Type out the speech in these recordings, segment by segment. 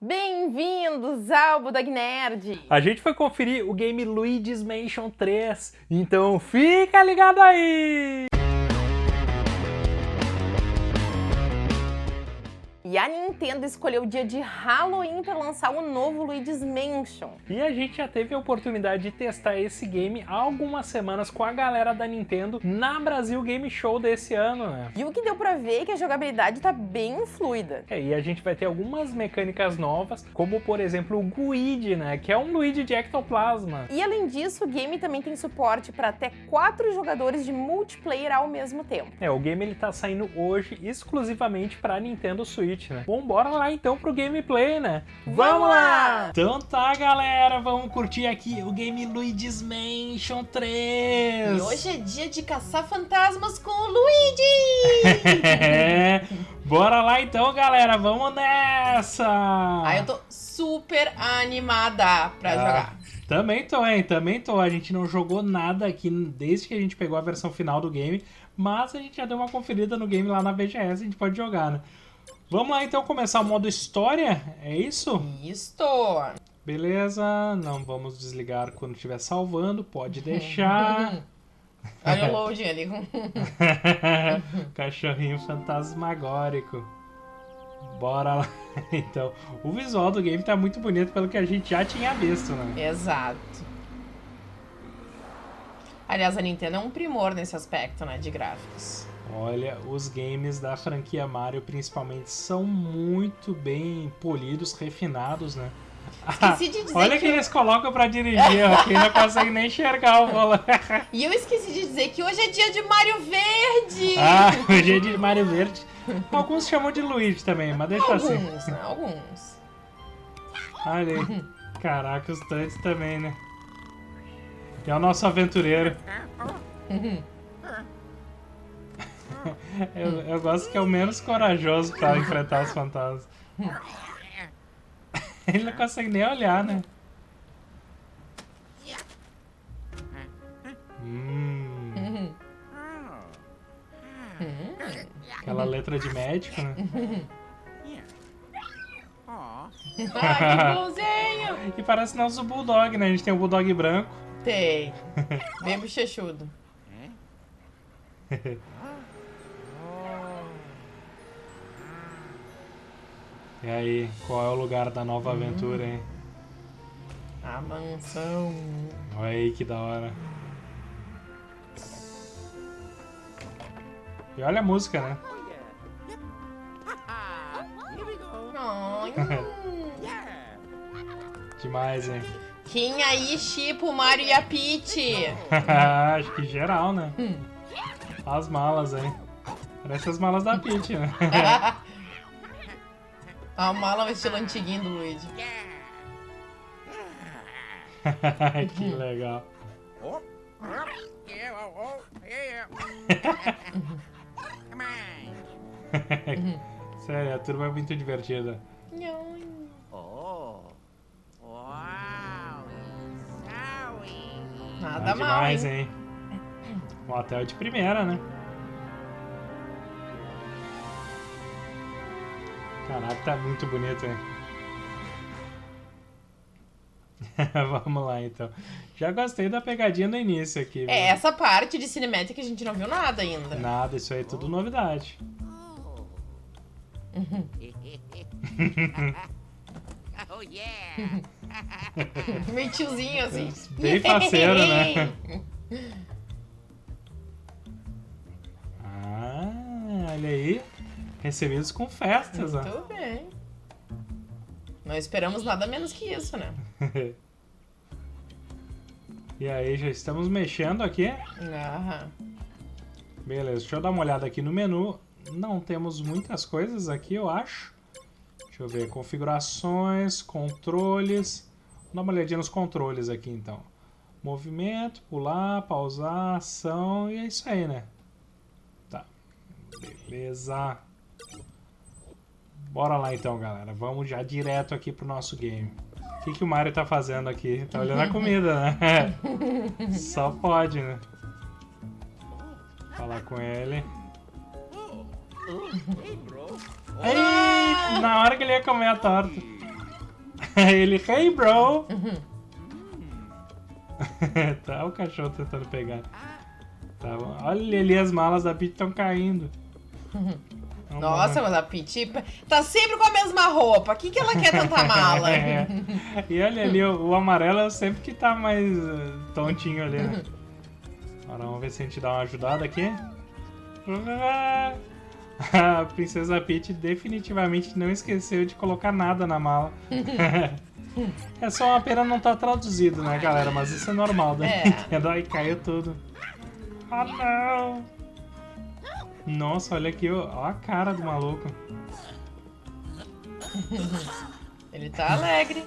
Bem-vindos ao Budog Nerd! A gente foi conferir o game Luigi's Mansion 3, então fica ligado aí! E a Nintendo escolheu o dia de Halloween para lançar o novo Luigi's Mansion. E a gente já teve a oportunidade de testar esse game há algumas semanas com a galera da Nintendo na Brasil Game Show desse ano, né? E o que deu pra ver é que a jogabilidade tá bem fluida. É, e a gente vai ter algumas mecânicas novas, como por exemplo o Guide, né? Que é um Luigi de ectoplasma. E além disso, o game também tem suporte para até quatro jogadores de multiplayer ao mesmo tempo. É, o game ele tá saindo hoje exclusivamente para Nintendo Switch né? Bom, bora lá então pro gameplay, né? Vamos lá! Então tá, galera, vamos curtir aqui o game Luigi's Mansion 3. E hoje é dia de caçar fantasmas com o Luigi! é, bora lá então, galera, vamos nessa! Ah, eu tô super animada pra ah. jogar. Também tô, hein? Também tô. A gente não jogou nada aqui desde que a gente pegou a versão final do game, mas a gente já deu uma conferida no game lá na VGS, a gente pode jogar, né? Vamos lá então começar o modo história, é isso? Isto! Beleza, não vamos desligar quando estiver salvando, pode deixar. Olha o loading ali. Cachorrinho fantasmagórico. Bora lá, então. O visual do game tá muito bonito pelo que a gente já tinha visto, né? Exato. Aliás, a Nintendo é um primor nesse aspecto, né, de gráficos. Olha, os games da franquia Mario principalmente são muito bem polidos, refinados, né? Esqueci de dizer Olha que, que eles colocam pra dirigir, aqui não consegue nem enxergar o volante. E eu esqueci de dizer que hoje é dia de Mario Verde! Ah, hoje é dia de Mario Verde. Alguns chamam de Luigi também, mas deixa alguns, assim. Alguns, né? Alguns. Olha aí. Caraca, os tanques também, né? E é o nosso aventureiro. eu, eu gosto que é o menos corajoso pra enfrentar os fantasmas. Ele não consegue nem olhar, né? Hum. Aquela letra de médico, né? Ai, que bonzinho! e parece nosso bulldog, né? A gente tem o um bulldog branco. Tem. Bem bochechudo. E aí, qual é o lugar da nova aventura, hein? A mansão. Olha aí que da hora. E olha a música, né? Demais, hein? Quem aí chipa o Mario e a Peach? Acho que geral, né? Hum. As malas, hein? Parece as malas da Peach, né? A mala vai estilo antiguinho do Luigi. que legal. Sério, a turma é muito divertida. Nada ah, demais, mal, hein? Um hotel de primeira, né? Caraca, tá muito bonito, hein? Vamos lá, então. Já gostei da pegadinha no início aqui. Viu? É, essa parte de cinemática a gente não viu nada ainda. Nada, isso aí é tudo novidade. oh, yeah! Meio tiozinho, assim. Bem faceiro, né? ah, olha aí. Recebidos com festas, Muito ó. bem. Não esperamos nada menos que isso, né? e aí, já estamos mexendo aqui. Aham. Beleza, deixa eu dar uma olhada aqui no menu. Não temos muitas coisas aqui, eu acho. Deixa eu ver, configurações, controles. Vamos dar uma olhadinha nos controles aqui, então. Movimento, pular, pausar, ação, e é isso aí, né? Tá, beleza. Bora lá então, galera. Vamos já direto aqui pro nosso game. O que, que o Mario tá fazendo aqui? Tá olhando a comida, né? Só pode, né? Falar com ele. Ei, na hora que ele ia comer a torta. Ele, hey bro! tá o cachorro tentando pegar. Tá bom. Olha ali, as malas da Peach estão caindo. Vamos Nossa, mas a Piti tá sempre com a mesma roupa. O que, que ela quer tanta mala? É. E olha ali, o, o amarelo é sempre que tá mais eh, tontinho ali, né? Agora vamos ver se a gente dá uma ajudada aqui. A Princesa Peach definitivamente não esqueceu de colocar nada na mala. É só uma pena não estar traduzido, né, galera? Mas isso é normal da É. Nintendo. Ai, caiu tudo. Ah, não! Nossa, olha aqui, ó, a cara do maluco. Ele tá alegre.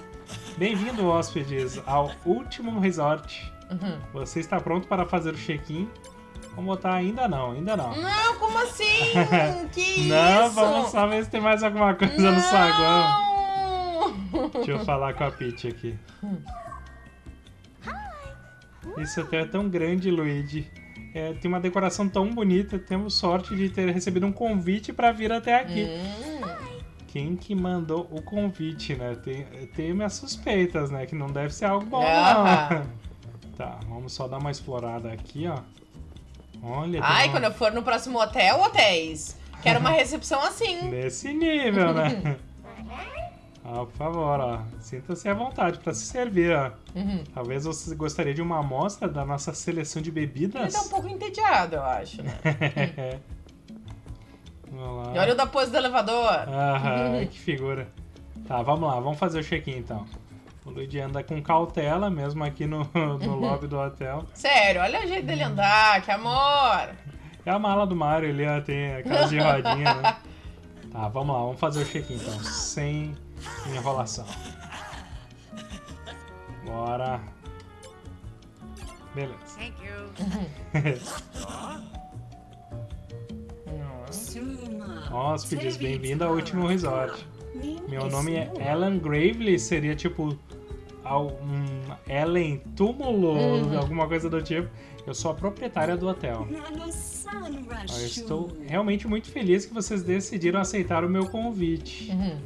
Bem-vindo, hóspedes, ao último resort. Uhum. Você está pronto para fazer o check-in? Vamos botar ainda não, ainda não. Não, como assim? Que não, isso? vamos só ver se tem mais alguma coisa no saguão. Não! Deixa eu falar com a Peach aqui. Esse hotel é tão grande, Luigi. É, tem uma decoração tão bonita. Temos sorte de ter recebido um convite para vir até aqui. Hum, Quem que mandou o convite, né? Tem, tem minhas suspeitas, né? Que não deve ser algo bom, não. Tá, vamos só dar uma explorada aqui, ó. Olha, Ai, uma- quando eu for no próximo hotel, hotéis. Quero uma recepção assim. Nesse nível, né? Ah, por favor, ó. Sinta-se à vontade para se servir, ó. Uhum. Talvez você gostaria de uma amostra da nossa seleção de Ele bebidas? tá um pouco entediado, eu acho, né? vamos lá. E olha o da pose do elevador. Aham, que figura. Tá, vamos lá, vamos fazer o check-in então. O Luigi anda com cautela, mesmo aqui no, no lobby do hotel. Sério, olha o jeito dele andar, que amor. É a mala do Mario ó, tem aquelas de rodinha, né? Tá, vamos lá, vamos fazer o check-in então, sem enrolação. Bora. Beleza. Thank you. Hóspedes, bem-vindo ao último resort. Meu nome é Ellen Gravely, seria tipo al- um Ellen Túmulo, alguma coisa do tipo. Eu sou a proprietária do hotel. Eu estou realmente muito feliz que vocês decidiram aceitar o meu convite. Uhum.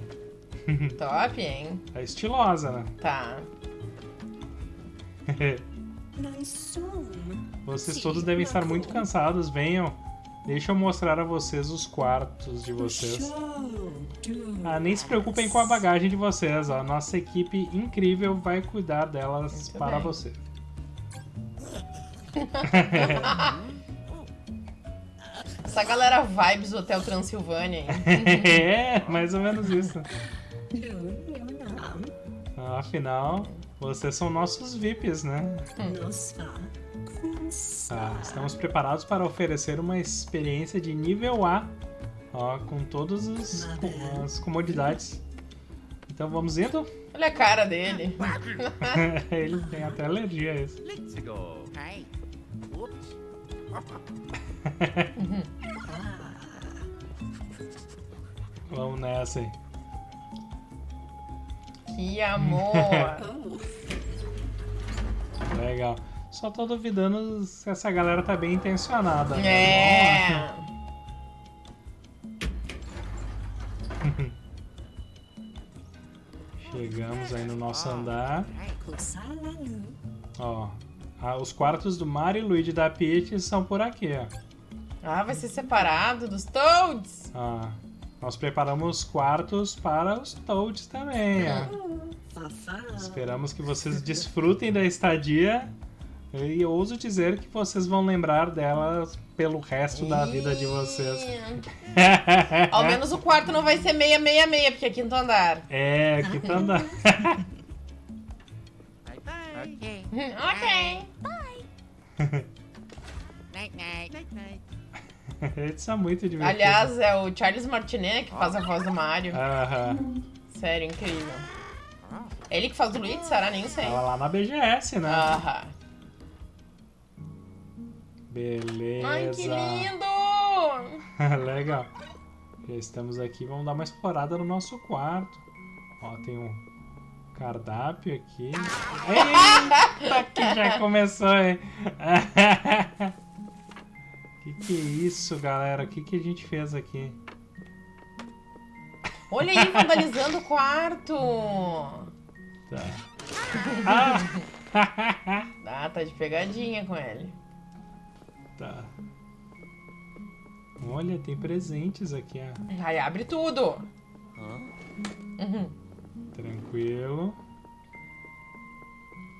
Top, hein? É estilosa, né? Tá. Vocês todos devem estar muito cansados. Venham. Deixa eu mostrar a vocês os quartos de vocês. Ah, nem se preocupem com a bagagem de vocês. ó. Nossa equipe incrível vai cuidar delas Muito para bem. você. Essa galera vibes do Hotel Transilvânia, hein? é, mais ou menos isso. Ah, Afinal, vocês são nossos VIPs, né? Tá, estamos preparados para oferecer uma experiência de nível A, ó, com todas as, com as comodidades. Então vamos indo? Olha a cara dele. Ele tem até alergia a isso. Let's go. Vamos nessa aí. Que amor. Legal. Só tô duvidando se essa galera tá bem intencionada. né? É. Chegamos aí no nosso andar. Ó, ah, os quartos do Mario e Luigi da Peach são por aqui, ó. Ah, vai ser separado dos Toads. Ah, nós preparamos quartos para os Toads também, ó. Esperamos que vocês desfrutem da estadia e ouso dizer que vocês vão lembrar delas pelo resto da vida de vocês. Ao menos o quarto não vai ser 666, porque é quinto andar. É, aqui tá andando. Bye bye. Okay. ok. Night night. Night night. Eles são muito divertidos. Aliás, é o Charles Martinet que faz a voz do Mario. Aham. Sério, incrível. Ele que faz do Luigi, será? Nem sei. Tava lá na BGS, né? Aham. Beleza. Ai, que lindo! Legal. Já estamos aqui, vamos dar uma explorada no nosso quarto. Ó, tem um cardápio aqui. Eita, que já começou, hein? Que que é isso, galera? O que que a gente fez aqui? Olha aí, vandalizando o quarto. Tá. Ah! Ah, tá de pegadinha com ele. tá. Olha, tem presentes aqui, ó. Aí abre tudo. Uhum. Tranquilo.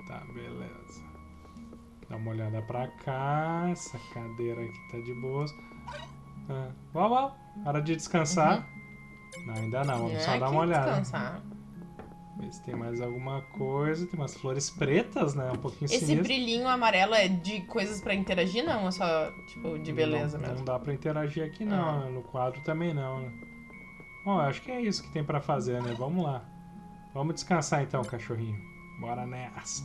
Tá, beleza. Dá uma olhada pra cá. Essa cadeira aqui tá de boas. Ah, uau, uau. Hora de descansar. Não, ainda não. Vamos só É, dar que uma olhada. descansar. Ver se tem mais alguma coisa. Tem umas flores pretas, né? Um pouquinho Esse sinistro. brilhinho amarelo é de coisas pra interagir, não? Ou só, tipo, de beleza não, mesmo? Não dá pra interagir aqui não, Ah. né? no quadro também não, né? Bom, acho que é isso que tem pra fazer, né? Vamos lá. Vamos descansar então, cachorrinho. Bora nessa.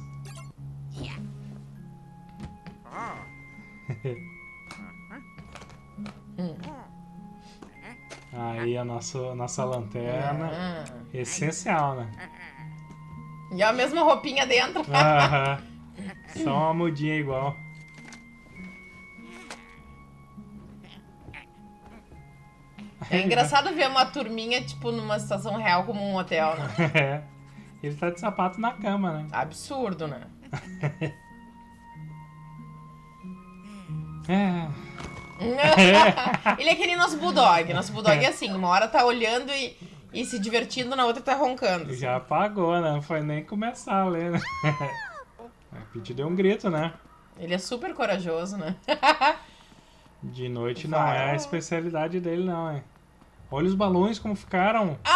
Aí a nossa, a nossa lanterna. Ah. Essencial, né? E a mesma roupinha dentro. Aham. Só uma mudinha igual. É engraçado ver uma turminha, tipo, numa situação real como um hotel, né? É. Ele tá de sapato na cama, né? Absurdo, né? É. Ele é aquele nosso bulldog. Nosso bulldog é assim, uma hora tá olhando e, e se divertindo, na outra tá roncando. Já apagou, né? Não foi nem começar a ler, né? A Pete deu um grito, né? Ele é super corajoso, né? De noite não Vai. é a especialidade dele, não, é. Olha os balões como ficaram.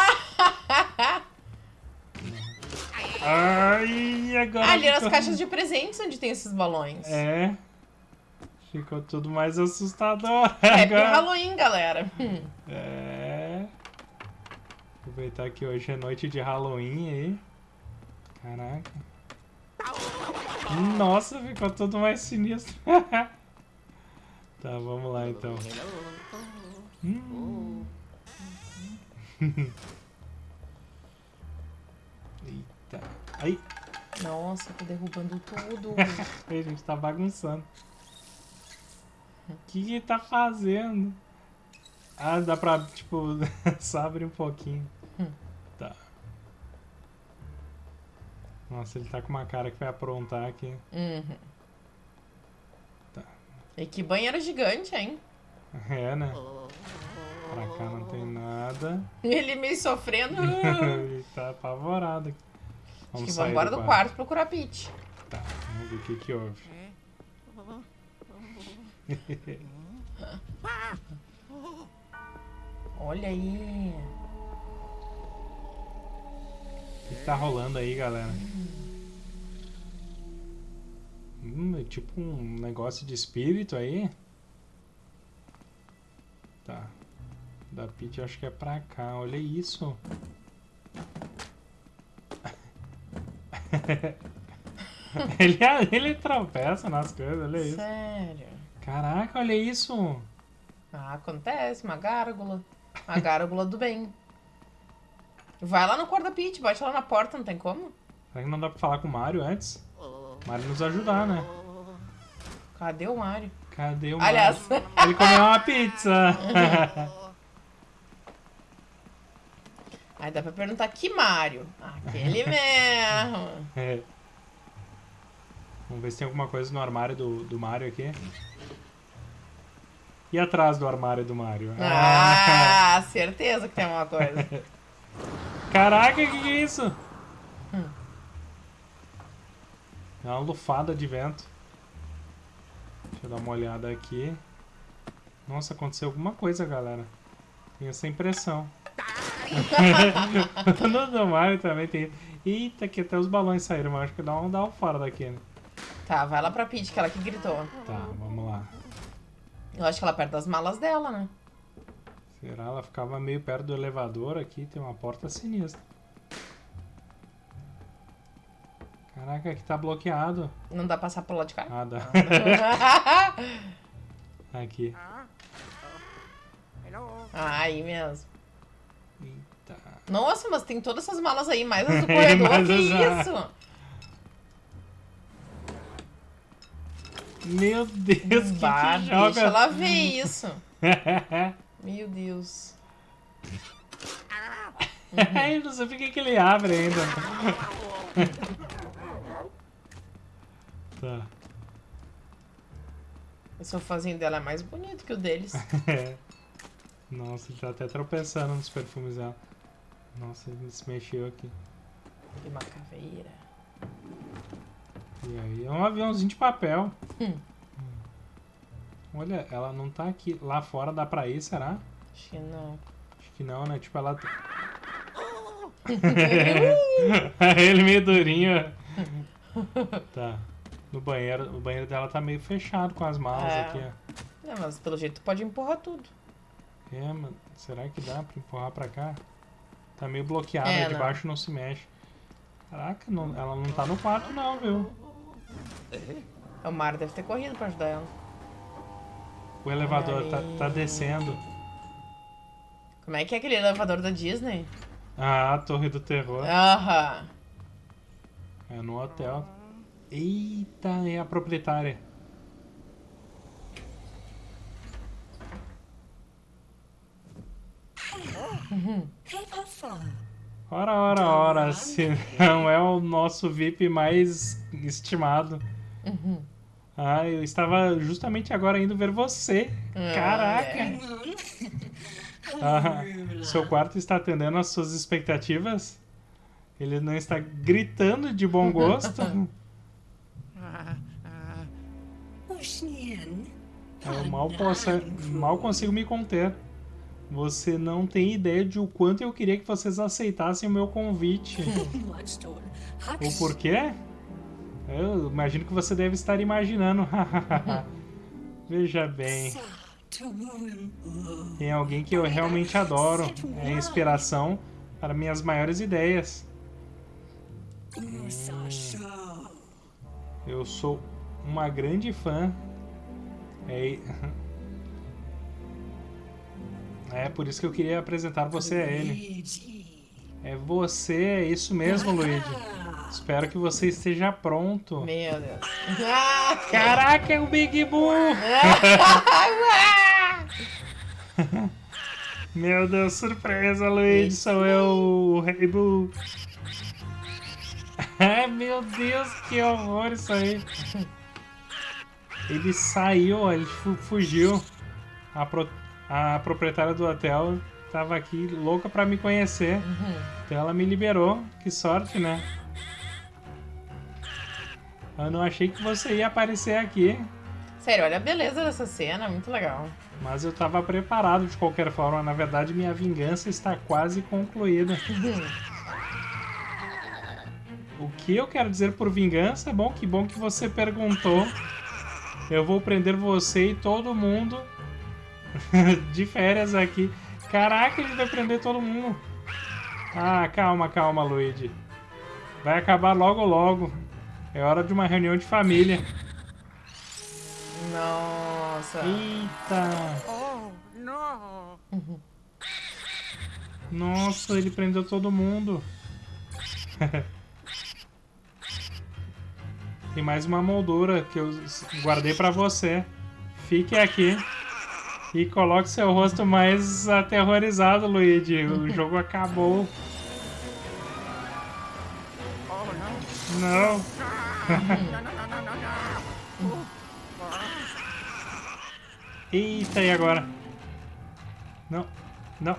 Ai, agora. Ah, ali nas ficou- caixas de presentes onde tem esses balões. É. Ficou tudo mais assustador. Happy agora. Halloween, galera. Hum. É. Aproveitar que hoje é noite de Halloween aí. Caraca. Nossa, ficou tudo mais sinistro. tá, vamos lá então. Hum. Eita. Aí, Nossa, tô derrubando tudo. a gente tá bagunçando. O que que tá fazendo? Ah, dá pra, tipo, só abrir um pouquinho. Hum. Tá. Nossa, ele tá com uma cara que vai aprontar aqui. Uhum. Tá. E que banheiro gigante, hein? É, né? Pra cá não tem nada. Ele meio sofrendo. ele tá apavorado aqui. Acho Vamos que vamos embora do quarto procurar Pete. Tá, vamos ver o que que houve. Olha aí. O que, que tá rolando aí, galera? Hum, é tipo um negócio de espírito aí. Tá. Da Pete eu acho que é pra cá. Olha isso. ele, ele tropeça nas coisas, olha isso. Sério. Caraca, olha isso. Ah, acontece, uma gárgula. Uma gárgula do bem. Vai lá no quarto da Pete, bate lá na porta, não tem como? Será que não dá pra falar com o Mario antes? O Mario nos ajudar, né? Cadê o Mario? Cadê o Aliás, Mario? Ele comeu uma pizza. aí dá pra perguntar que Mario? Aquele mesmo. É. Vamos ver se tem alguma coisa no armário do, do Mario aqui. E atrás do armário do Mario? Ah, certeza que tem alguma coisa. Caraca, que que é isso? Hum. É uma lufada de vento. Deixa eu dar uma olhada aqui. Nossa, aconteceu alguma coisa, galera. Tenho essa impressão. no do Mario também tem. Eita, que até os balões saíram, mas acho que dá um, dá um fora daqui, né? Tá, vai lá pra Pete, que ela que gritou. Tá, vamos lá. Eu acho que ela perto das malas dela, né? Será? Ela ficava meio perto do elevador aqui, tem uma porta sinistra. Caraca, aqui tá bloqueado. Não dá pra passar pro lado de cá? Ah, dá. aqui. Ah, aí mesmo. Eita. Nossa, mas tem todas essas malas aí, mais as do corredor. Mais que as- isso? Meu Deus, que Bah, que deixa joga. ela ver isso. Meu Deus. Eu não sei por que ele abre ainda. tá. O sofazinho dela é mais bonito que o deles. É. Nossa, ele tá até tropeçando nos perfumes dela. Nossa, ele se mexeu aqui. Que uma caveira. E aí, é um aviãozinho de papel. Hum. Olha, ela não tá aqui. Lá fora dá pra ir, será? Acho que não. Acho que não, né? Tipo, ela. Ele meio durinho. tá. No banheiro, o banheiro dela tá meio fechado com as malas É. aqui, ó. É, mas pelo jeito tu pode empurrar tudo. É, mas será que dá pra empurrar pra cá? Tá meio bloqueado, É, de não. baixo não se mexe. Caraca, não- ela não tá no quarto não, viu? O Mar deve ter corrido pra ajudar ela. O elevador tá, tá descendo. Como é que é aquele elevador da Disney? Ah, a Torre do Terror. Aham. É no hotel. Eita, é a proprietária. Ora, ora, ora, se não é o nosso VIP mais estimado. Uhum. Ah, eu estava justamente agora indo ver você. Ah, Caraca! Ah, seu quarto está atendendo às suas expectativas? Ele não está gritando de bom gosto? Ah, ah, Eu mal, posso, mal consigo me conter. Você não tem ideia de o quanto eu queria que vocês aceitassem o meu convite. o porquê? Eu imagino que você deve estar imaginando. Veja bem, tem alguém que eu realmente adoro. É inspiração para minhas maiores ideias. Eu sou uma grande fã. É, é por isso que eu queria apresentar você a ele. É você, é isso mesmo, Luigi. Espero que você esteja pronto. Meu Deus. Ah, Caraca, é o Big Boo! Meu Deus, surpresa, Luigi, sou eu, o Rei Boo. Ai, meu Deus, que horror isso aí. Ele saiu, ele fu- fugiu. A, pro- a proprietária do hotel tava aqui louca pra me conhecer. Então ela me liberou. Que sorte, né? Eu não achei que você ia aparecer aqui. Sério, olha a beleza dessa cena, muito legal. Mas eu tava preparado de qualquer forma. Na verdade, minha vingança está quase concluída. O que eu quero dizer por vingança? Bom, que bom que você perguntou. Eu vou prender você e todo mundo de férias aqui. Caraca, ele vai prender todo mundo. Ah, calma, calma, Luigi. Vai acabar logo, logo. É hora de uma reunião de família. Nossa. Eita! oh, no. Nossa, ele prendeu todo mundo. Tem mais uma moldura que eu guardei pra você. Fique aqui e coloque seu rosto mais aterrorizado, Luigi. O jogo acabou. Não. Eita, e agora? Não, não.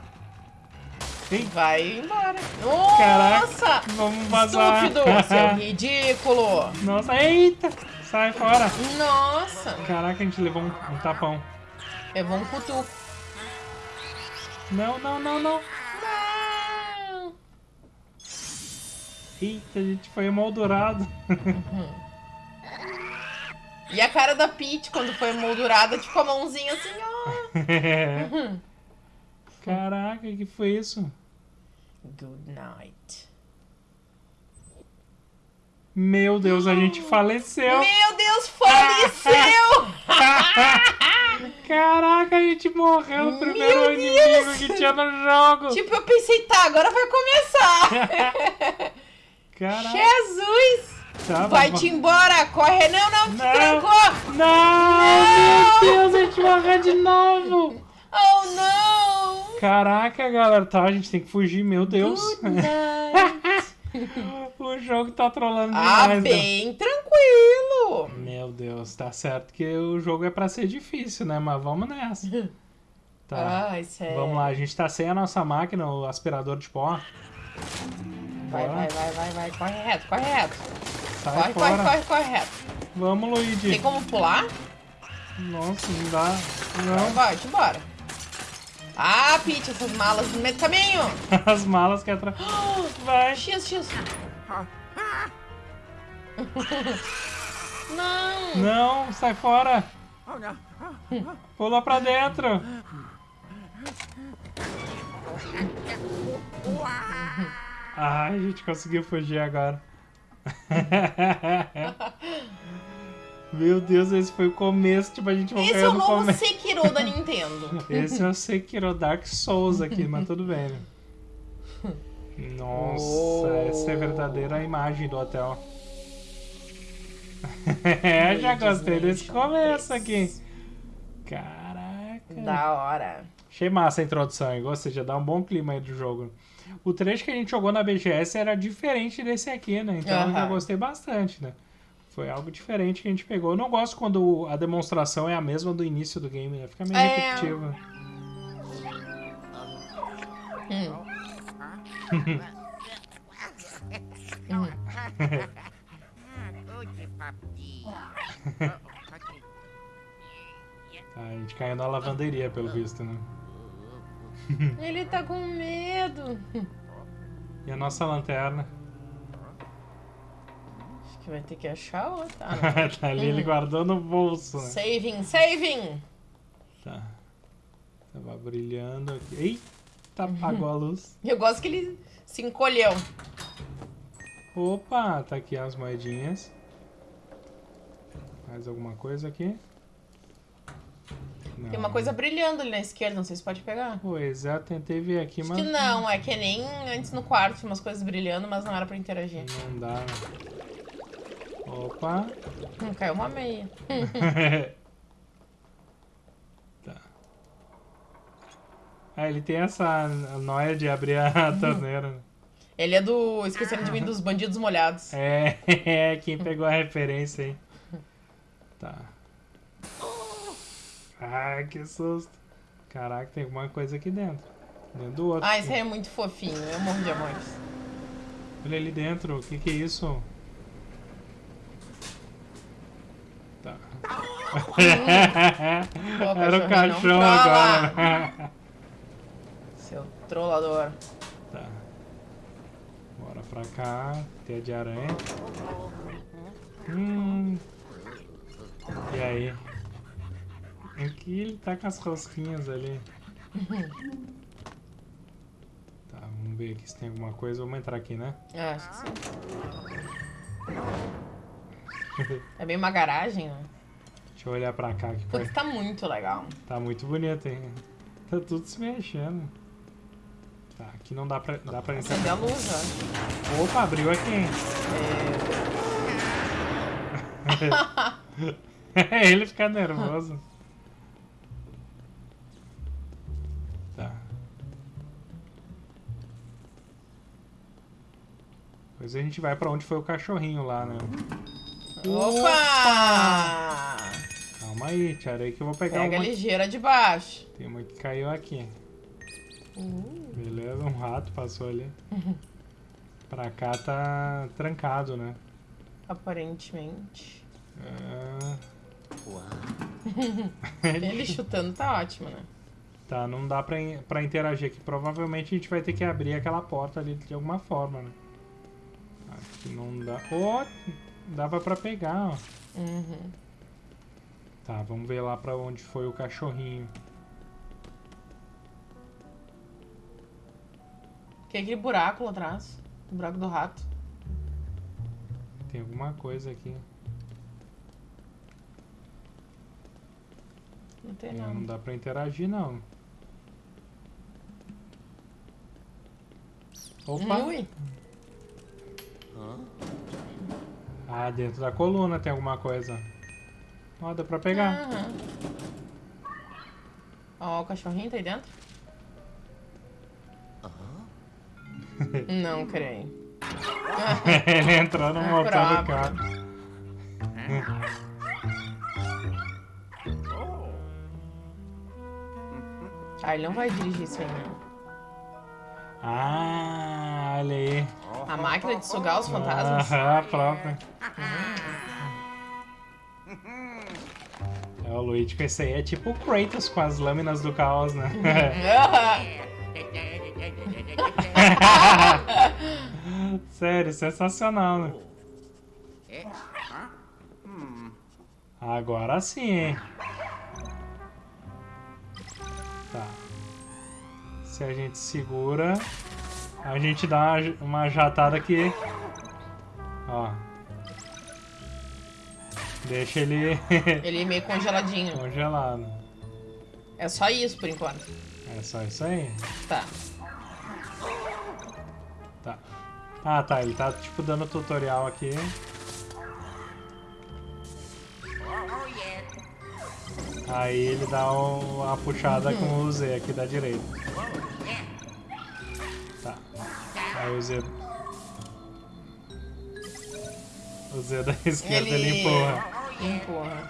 Ei, Vai embora. Caraca, Nossa! vamos vazar. Estúpido, seu ridículo! Nossa, eita! Sai fora. Nossa! Caraca, a gente levou um, um tapão. Levou um cutuco. Não, não, não, não. Não! Eita, a gente foi emoldurado. E a cara da Peach quando foi moldurada, tipo a mãozinha assim, ó. Caraca, que foi isso? Good night. Meu Deus, a gente faleceu. Meu Deus, faleceu! Caraca, a gente morreu no primeiro Meu inimigo que tinha no jogo. tipo, eu pensei, tá, agora vai começar. Caraca, Jesus! tá, Vai-te embora! Corre! Não, não, Não. trancou! Não, meu Deus, a gente morreu de novo. Oh, não! Caraca, galera, tá, a gente tem que fugir, meu Deus. Good night! O jogo tá trolando Ah, demais. né? bem tranquilo. Meu Deus, tá certo que o jogo é pra ser difícil, né? Mas vamos nessa. Tá. Ai, sério. Vamos lá, a gente tá sem a nossa máquina, o aspirador de pó. Vai, Bora. vai, vai, vai, vai. Corre reto, corre reto. Sai corre, corre, corre, corre reto. Vamos, Luigi. Tem como pular? Nossa, não dá. Então Não. vai, embora. Ah, Pete, essas malas no meio do caminho. As malas que atrás. Vai. X, X. Não. Não, sai fora. Pula pra dentro. Ai, a gente conseguiu fugir agora. Meu Deus, esse foi o começo. Tipo, a gente Esse morreu é o no novo começo. Sekiro da Nintendo. Esse é o Sekiro Dark Souls aqui, mas tudo bem. né? Nossa, Oh. essa é a verdadeira imagem do hotel. é, já gostei desse começo aqui. Caraca. Da hora. Achei massa a introdução, hein? Ou seja, dá um bom clima aí do jogo. O trecho que a gente jogou na BGS era diferente desse aqui, né? Então eu já gostei bastante, né? Foi algo diferente que a gente pegou. Eu não gosto quando a demonstração é a mesma do início do game, né? Fica meio É. repetitivo. Hum. Tá, a gente caiu na lavanderia, pelo visto, né? Ele tá com medo. E a nossa lanterna? Que vai ter que achar outra. Ah, tá ali, ele guardou no bolso, né? saving, saving. Tá. Tava brilhando aqui. Eita, apagou a luz. Eu gosto que ele se encolheu. Opa, tá aqui as moedinhas. Mais alguma coisa aqui? Não. Tem uma coisa brilhando ali na esquerda, não sei se pode pegar. Pois é, tentei ver aqui, Acho mas que não, é que nem antes no quarto tinha umas coisas brilhando, mas não era pra interagir. não dá. né? Opa. Hum, caiu uma meia. tá. Ah, ele tem essa noia de abrir a torneira. né? Ele é do. Esquecendo de mim dos bandidos molhados. É, é, quem pegou a referência aí. Tá. Ai, que susto. Caraca, tem alguma coisa aqui dentro. Dentro do outro. Ah, esse aí é muito fofinho. Eu morro de amores. Olha ali dentro, o que que é isso? Tá. Era o cachorro agora. Seu trollador. tá. Bora pra cá. Teia de aranha. Hum. E aí? Aqui ele tá com as rosquinhas ali. Tá, vamos ver aqui se tem alguma coisa. Vamos entrar aqui, né? Ah, acho que sim. É bem uma garagem, né? Deixa eu olhar pra cá que Putz, tá muito legal. Tá muito bonito, hein? Tá tudo se mexendo. Tá, aqui não dá pra, dá pra Acender a entrar. luz, ó. Opa, abriu aqui, hein? Ele fica nervoso. Tá. Depois a gente vai pra onde foi o cachorrinho lá, né? Opa! Calma aí, que eu vou pegar Pega uma... ligeira de baixo. Tem uma que caiu aqui. Uh. Beleza, um rato passou ali. Pra cá tá trancado, né? Aparentemente. Ah, Ele chutando tá ótimo, né? tá, não dá pra, in- pra interagir aqui. Provavelmente a gente vai ter que abrir aquela porta ali de alguma forma, né? Aqui não dá. Ó, dava pra pegar, ó. Uhum. Tá, vamos ver lá pra onde foi o cachorrinho. Tem aquele buraco lá atrás. O buraco do rato. Tem alguma coisa aqui. Não tem É, não nada. dá pra interagir, não. Opa! Ui. Ah, dentro da coluna tem alguma coisa. Ó, dá pra pegar. Aham. Ó, o cachorrinho tá aí dentro? Não creio. Ele entrou no É motor do carro. Oh. Ah, ele não vai dirigir isso aí, não. Ah, olha aí. A máquina de sugar os fantasmas. Aham, a própria. É o Luigi com esse aí é tipo o Kratos com as lâminas do caos, né? Sério, sensacional, né? Agora sim, hein? Tá. Se a gente segura, a gente dá uma, uma jatada aqui. Ó. Deixa ele Ele meio congeladinho. congelado. É só isso por enquanto. É só isso aí? Tá. Tá. Ah, tá. Ele tá, tipo, dando tutorial aqui. Aí ele dá o- a puxada com o Z aqui da direita. Tá. Aí o Z... O Z da esquerda ele, Ele- empurra. Empurra.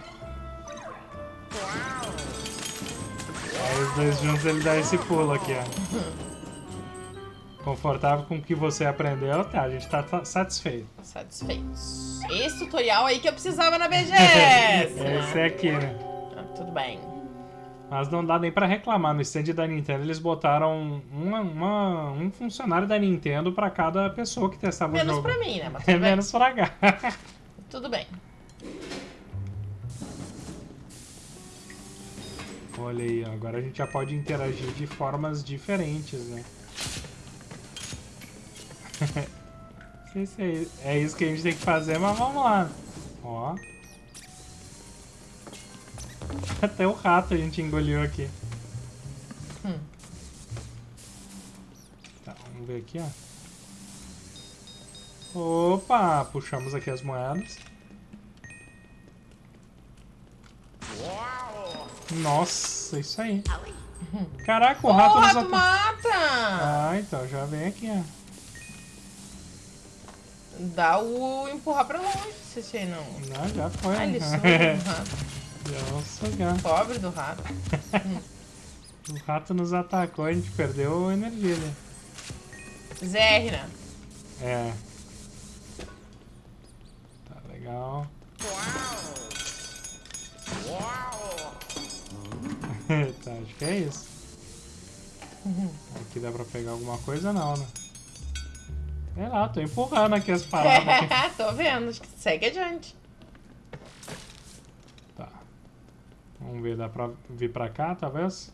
Aí os dois juntos ele dá esse pulo aqui, ó. Confortável com o que você aprendeu, tá, a gente tá satisfeito. Satisfeitos. Esse tutorial aí que eu precisava na BGS. Esse é aqui, né? Ah, tudo bem. Mas não dá nem pra reclamar. No stand da Nintendo eles botaram uma, uma- um funcionário da Nintendo pra cada pessoa que testava o Menos jogo. pra mim, né? Mas É bem. menos pra cá. Tudo bem. Olha aí, ó, agora a gente já pode interagir de formas diferentes, né? Não sei se é, é isso que a gente tem que fazer, mas vamos lá. Ó. Até o rato a gente engoliu aqui. Hum. Tá, vamos ver aqui, ó. Opa, puxamos aqui as moedas. Wow. Nossa, isso aí. Caraca, o rato Porra, nos ata- mata! Ah, então já vem aqui, ó. Dá o empurrar pra longe, se você não. Não, já foi. Ah, ele né? rato. vamos sugar. Pobre do rato. O rato nos atacou, a gente perdeu energia ali. ZR, né? É. Tá legal. Wow. Tá, acho que é isso. Aqui dá pra pegar alguma coisa não, né? Sei lá, tô empurrando aqui as paradas. Tô vendo, acho que segue adiante. Tá. Vamos ver, dá pra vir pra cá, talvez?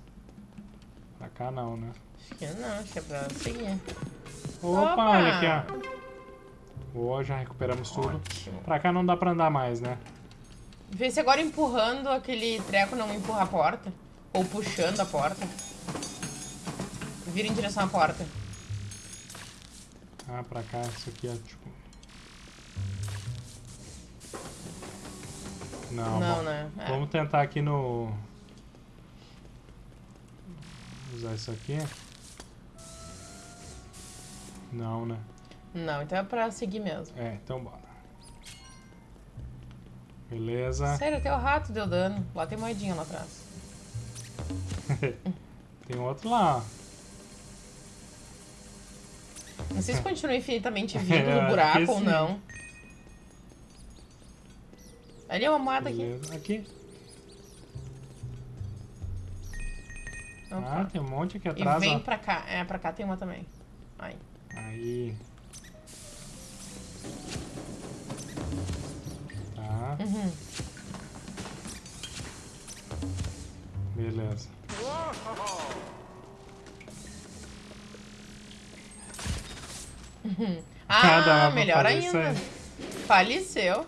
Pra cá não, né? Acho que não, acho que é pra seguir. Opa, Opa! olha aqui, ó. Boa, já recuperamos tudo. Ótimo. Pra cá não dá pra andar mais, né? Vê se agora empurrando aquele treco não empurra a porta. Ou puxando a porta. Vira em direção à porta. Ah, pra cá, isso aqui é tipo... Não, Não, né? É. Vamos tentar aqui no... Usar isso aqui. Não, né? Não, então é pra seguir mesmo. É, então bora. Beleza. Sério, até o rato deu dano. Lá tem moedinha lá atrás. Tem outro lá. Não sei se continua infinitamente Eu no acho buraco ou não. Ali é uma moeda aqui. Aqui. Opa. Ah, tem um monte aqui e atrás, vem ó. pra cá. É, pra cá tem uma também. Aí. Aí. Tá, Uhum. Beleza. Ah, Ah, melhor ainda. Faleceu.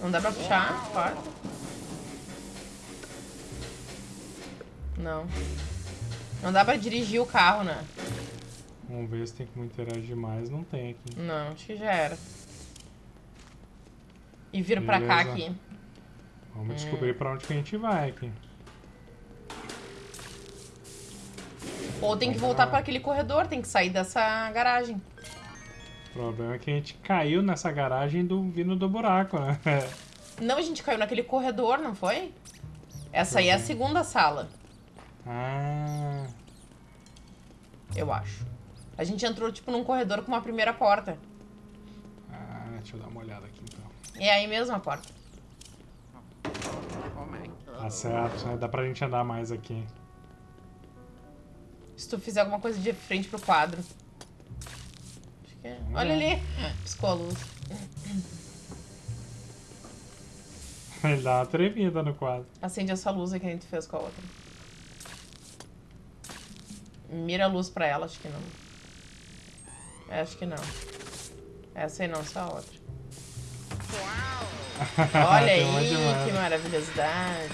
Não dá pra puxar a porta? Não. Não dá pra dirigir o carro, né? Vamos ver se tem como interagir mais. Não tem aqui. Não, acho que já era. E vira pra cá Beleza. aqui. Vamos Hum. descobrir pra onde que a gente vai aqui. Ou tem que voltar para aquele corredor, tem que sair dessa garagem. O problema é que a gente caiu nessa garagem do, vindo do buraco, né? Não, a gente caiu naquele corredor, não foi? Essa aí é a segunda sala, ah, eu acho. A gente entrou, tipo, num corredor com uma primeira porta. ah, deixa eu dar uma olhada aqui então. É aí mesmo a porta. Oh. Tá certo, né? dá pra gente andar mais aqui. Se tu fizer alguma coisa de frente pro quadro. Acho que é. Olha ali. Piscou a luz. Ele dá uma tremida no quadro. Acende essa luz aí que a gente fez com a outra. Mira a luz pra ela, acho que não. É, acho que não. Essa aí não, só a outra. Olha aí, de que maravilhosidade.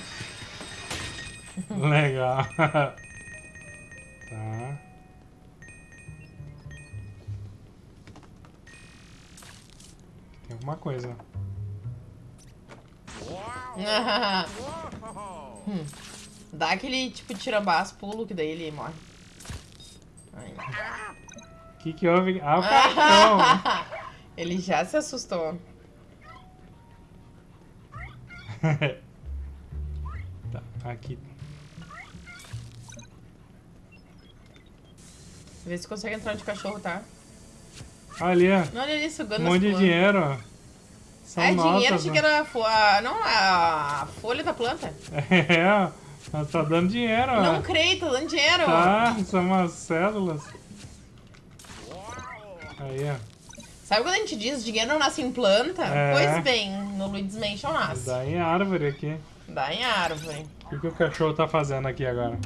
Legal. tá. Tem alguma coisa. Hum. Dá aquele tipo tirambaço, pulo, que daí ele morre. O que que houve? Ah, o cartão! ele já se assustou. tá, aqui. Vê se consegue entrar de cachorro, tá? Olha ali, Não, olha ali, ó. sugando Um monte de dinheiro. São É dinheiro, notas, achei que era a- não, a folha da planta. É, ó. Tá dando dinheiro, ó. Não creio, tá dando dinheiro. Tá, são umas células. Aí, ó. Sabe quando a gente diz dinheiro não nasce em planta? É. Pois bem, no Luigi's Mansion nasce. Dá em árvore aqui. Dá em árvore. O que, que o cachorro tá fazendo aqui agora?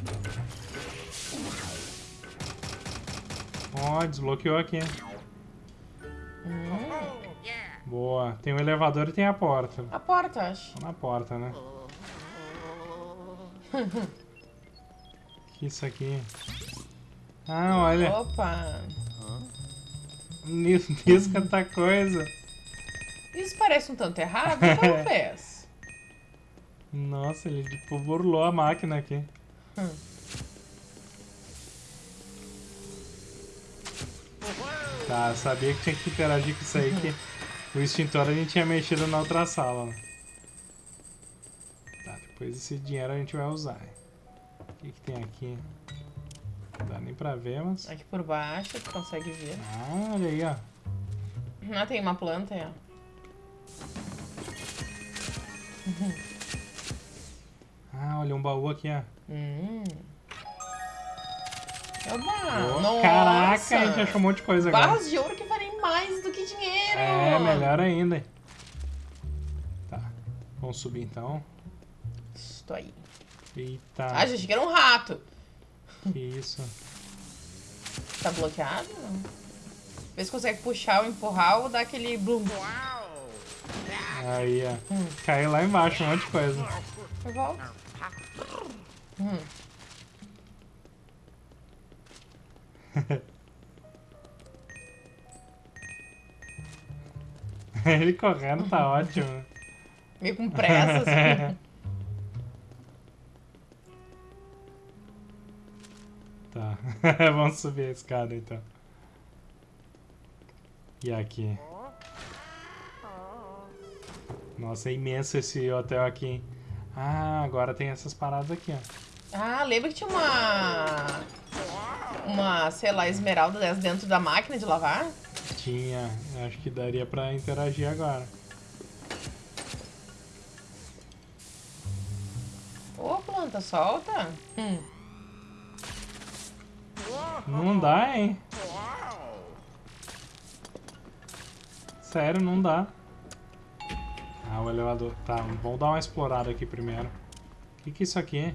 Ó, desbloqueou aqui. Oh, yeah. Boa. Tem o elevador e tem a porta. A porta, acho. Tá na porta, né? que isso aqui? Ah, olha. Opa. Nis- Nisca tá coisa. Isso parece um tanto errado. Como fez? Nossa, ele tipo burlou a máquina aqui. Hum. Tá, eu sabia que tinha que interagir com isso aí, que o extintor a gente tinha mexido na outra sala. né? Tá, depois esse dinheiro a gente vai usar. O que, que tem aqui? Não dá nem pra ver, mas... Aqui por baixo, tu consegue ver. Ah, olha aí, ó. Ah, tem uma planta aí, ó. Ah, olha um baú aqui, ó. Hum. Oh, Nossa! Caraca, a gente achou um monte de coisa agora. Barras de ouro que valem mais do que dinheiro! É, melhor ainda. Tá, vamos subir então. Estou aí. Eita, Ah, já achei que era um rato. que isso. Tá bloqueado? Vê se consegue puxar ou empurrar ou dar aquele bloom. Wow. Aí, ó. Caiu lá embaixo, um monte de coisa. Eu volto. Hum. Ele correndo tá ótimo. Meio com pressa, assim. Tá, vamos subir a escada então. E aqui? Nossa, é imenso esse hotel aqui, hein? Ah, agora tem essas paradas aqui, ó. Ah, lembra que tinha uma. Uma, sei lá, esmeralda dessa dentro da máquina de lavar? Tinha, acho que daria pra interagir agora. Ô, planta, solta. Hum. Não dá, hein? Sério, não dá. Ah, o elevador. Tá, vamos dar uma explorada aqui primeiro. O que, que é isso aqui?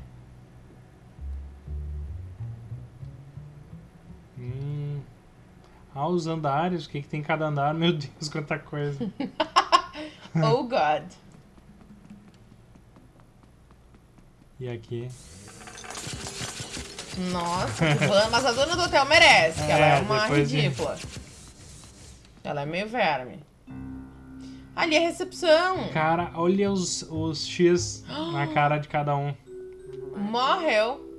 Hum. Ah, os andares. O que, que tem em cada andar? Meu Deus, quanta coisa. Oh, God. E aqui? Nossa. Mas a dona do hotel merece, que ela É, é uma depois de- ridícula. Ela é meio verme. Ali é a recepção. Cara, olha os, os X na cara de cada um. Morreu.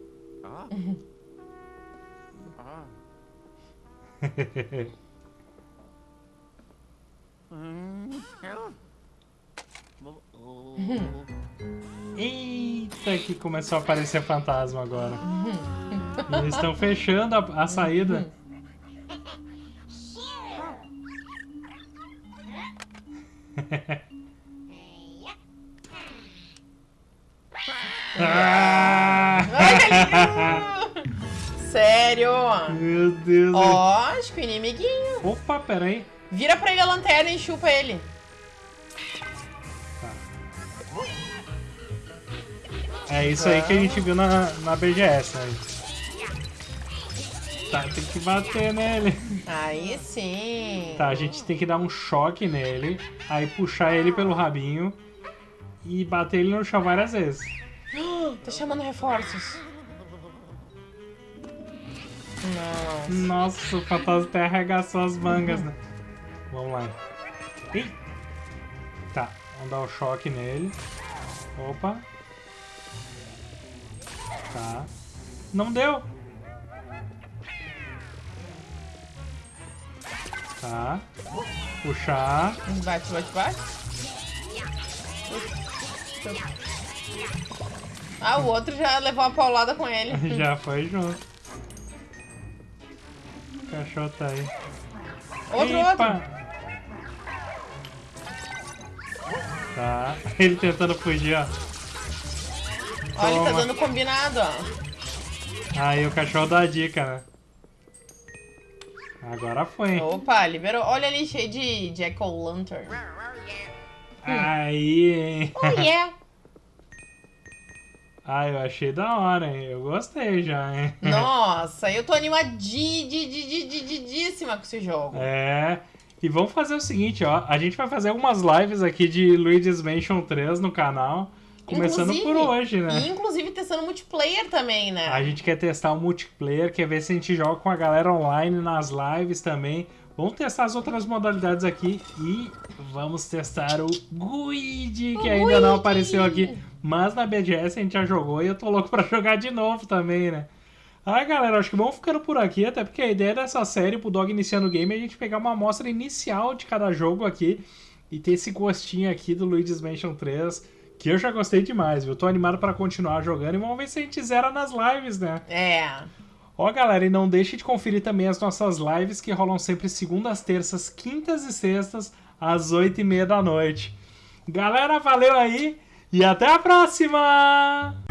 Eita, que começou a aparecer fantasma agora. Eles estão fechando a, a saída. Ah! Ai, que lindo! Sério? Meu Deus. Ó, acho que o inimiguinho. Opa, peraí. Vira pra ele a lanterna e chupa ele. É isso aí que a gente viu na, na BGS, né? Tá, tem que bater nele. Aí sim. Tá, a gente tem que dar um choque nele, aí puxar ele pelo rabinho e bater ele no chão várias vezes. Tá chamando reforços. Não. Nossa, o fantasma até arregaçou as mangas, né? Vamos lá. Ih! Tá, vamos dar o choque nele. Opa. Tá. Não deu! Tá. Puxar. Bate, bate, bate. Ah, o outro já levou uma paulada com ele. Já foi junto. O cachorro tá aí. Outro, Epa! outro. Tá. Ele tentando fugir, ó. Olha, ele tá dando combinado, ó. Aí o cachorro dá a dica, né? Agora foi. Opa, liberou. Olha ali, cheio de Jack-O-Lantern. Aí, hein? Oh, yeah. Ah, eu achei da hora, hein? Eu gostei já, hein? Nossa, eu tô animadíssima com esse jogo. É. E vamos fazer o seguinte, ó. A gente vai fazer algumas lives aqui de Luigi's Mansion 3 no canal. Começando por Inclusive- hoje, né? E inclusive testando multiplayer também, né? A gente quer testar o multiplayer, quer ver se a gente joga com a galera online nas lives também. Vamos testar as outras modalidades aqui e vamos testar o Guide, que O ainda não apareceu aqui. Mas na BGS a gente já jogou e eu tô louco pra jogar de novo também, né? Ah, galera, acho que vamos ficando por aqui, até porque a ideia dessa série pro Dog Iniciando o Game é a gente pegar uma amostra inicial de cada jogo aqui e ter esse gostinho aqui do Luigi's Mansion 3, que eu já gostei demais, viu? Tô animado pra continuar jogando e vamos ver se a gente zera nas lives, né? É. Ó, galera, e não deixe de conferir também as nossas lives que rolam sempre segundas, terças, quintas e sextas, às oito e meia da noite. Galera, valeu aí e até a próxima!